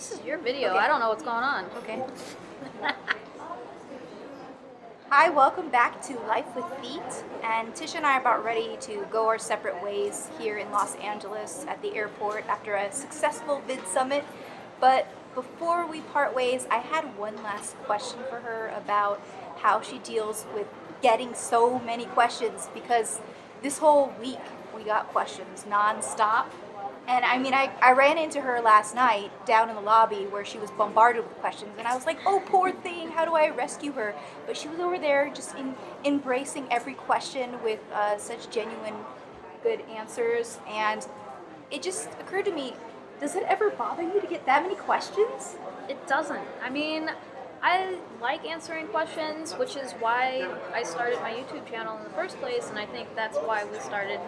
This is your video. Okay. I don't know what's going on. Okay. Hi, welcome back to Life with Feet. And Tisha and I are about ready to go our separate ways here in Los Angeles at the airport after a successful VidSummit. But before we part ways, I had one last question for her about how she deals with getting so many questions because this whole week we got questions nonstop and I mean, I, I ran into her last night down in the lobby where she was bombarded with questions, and I was like, oh, poor thing, how do I rescue her? But she was over there just in, embracing every question with uh, such genuine, good answers. And it just occurred to me does it ever bother you to get that many questions? It doesn't. I mean, I like answering questions, which is why I started my YouTube channel in the first place, and I think that's why we started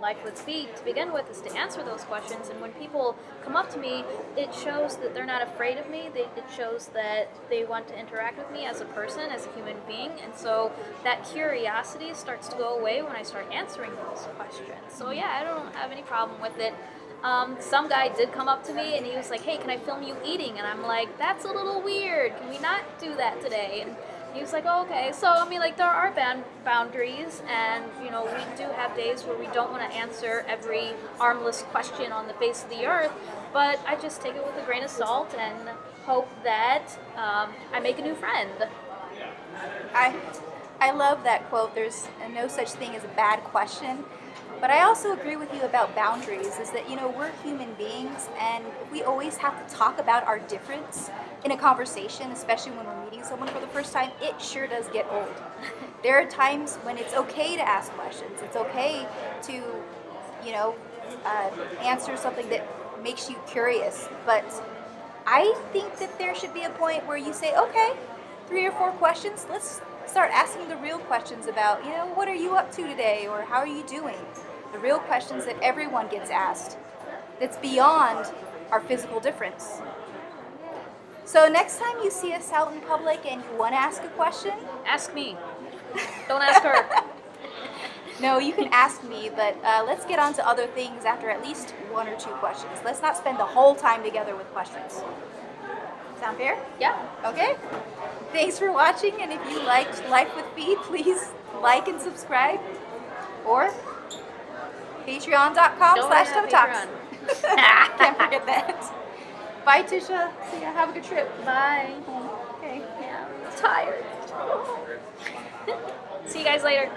Life with Feet to begin with is to answer those questions. And when people come up to me, it shows that they're not afraid of me. They, it shows that they want to interact with me as a person, as a human being. And so that curiosity starts to go away when I start answering those questions. So yeah, I don't have any problem with it. Um, some guy did come up to me and he was like, hey, can I film you eating? And I'm like, that's a little weird. Can we not do that today? And he was like, oh, okay. So, I mean, like, there are band boundaries, and, you know, we do have days where we don't want to answer every armless question on the face of the earth, but I just take it with a grain of salt and hope that um, I make a new friend. I, I love that quote. There's no such thing as a bad question. But I also agree with you about boundaries, is that, you know, we're human beings and we always have to talk about our difference in a conversation, especially when we're meeting someone for the first time, it sure does get old. there are times when it's okay to ask questions. It's okay to, you know, uh, answer something that makes you curious. But I think that there should be a point where you say, okay, three or four questions, let's start asking the real questions about, you know, what are you up to today or how are you doing? The real questions that everyone gets asked that's beyond our physical difference. So next time you see us out in public and you want to ask a question, ask me. Don't ask her. no, you can ask me, but uh, let's get on to other things after at least one or two questions. Let's not spend the whole time together with questions. Sound fair? Yeah. Okay. Thanks for watching, and if you liked Life with Feet, please like and subscribe. Or patreon.com slash Talks. Can't forget that. Bye, Tisha. See ya. Have a good trip. Bye. Okay. Yeah, I'm tired. See you guys later.